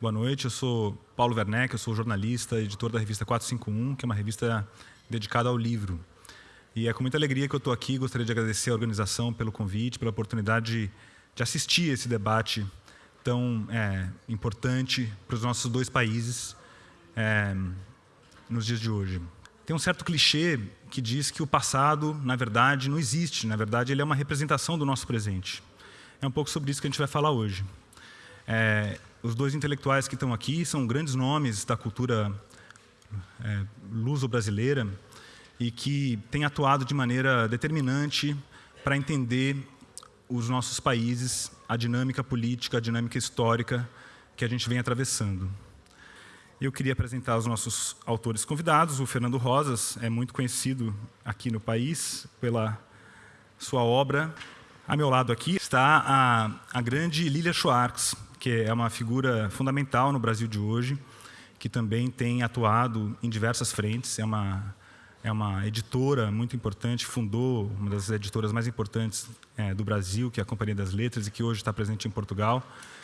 Boa noite, eu sou Paulo Werneck, eu sou jornalista, editor da revista 451, que é uma revista dedicada ao livro. E é com muita alegria que eu estou aqui, gostaria de agradecer a organização pelo convite, pela oportunidade de, de assistir esse debate tão é, importante para os nossos dois países é, nos dias de hoje. Tem um certo clichê que diz que o passado, na verdade, não existe, na verdade ele é uma representação do nosso presente. É um pouco sobre isso que a gente vai falar hoje. É, os dois intelectuais que estão aqui são grandes nomes da cultura é, luso-brasileira e que têm atuado de maneira determinante para entender os nossos países, a dinâmica política, a dinâmica histórica que a gente vem atravessando. Eu queria apresentar os nossos autores convidados. O Fernando Rosas é muito conhecido aqui no país pela sua obra. A meu lado aqui está a, a grande Lilia Schwartz, que é uma figura fundamental no Brasil de hoje, que também tem atuado em diversas frentes, é uma, é uma editora muito importante, fundou uma das editoras mais importantes é, do Brasil, que é a Companhia das Letras, e que hoje está presente em Portugal.